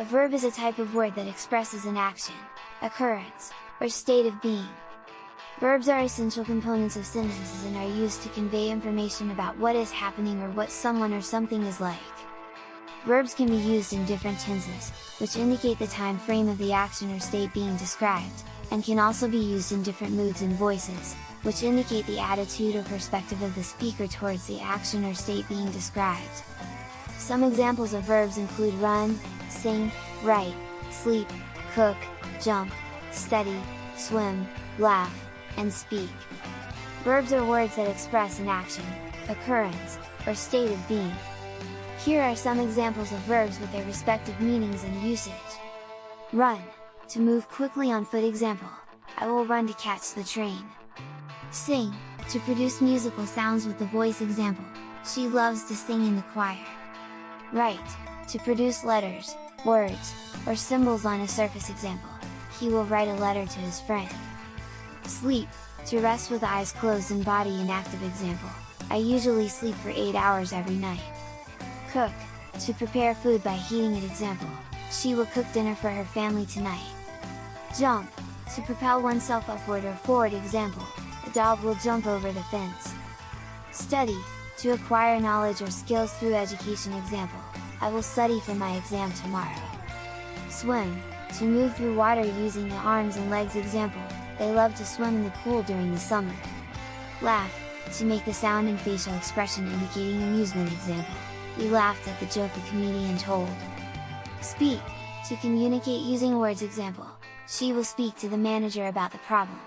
A verb is a type of word that expresses an action, occurrence, or state of being. Verbs are essential components of sentences and are used to convey information about what is happening or what someone or something is like. Verbs can be used in different tenses, which indicate the time frame of the action or state being described, and can also be used in different moods and voices, which indicate the attitude or perspective of the speaker towards the action or state being described. Some examples of verbs include run, sing, write, sleep, cook, jump, study, swim, laugh, and speak. Verbs are words that express an action, occurrence, or state of being. Here are some examples of verbs with their respective meanings and usage. Run, to move quickly on foot example, I will run to catch the train. Sing, to produce musical sounds with the voice example, she loves to sing in the choir. Write, to produce letters, words, or symbols on a surface example, he will write a letter to his friend. Sleep, to rest with eyes closed and body inactive example, I usually sleep for 8 hours every night. Cook, to prepare food by heating it example, she will cook dinner for her family tonight. Jump, to propel oneself upward or forward example, a dog will jump over the fence. Study, to acquire knowledge or skills through education example, I will study for my exam tomorrow. Swim, to move through water using the arms and legs example, they love to swim in the pool during the summer. Laugh, to make the sound and facial expression indicating amusement example, we laughed at the joke the comedian told. Speak, to communicate using words example, she will speak to the manager about the problem.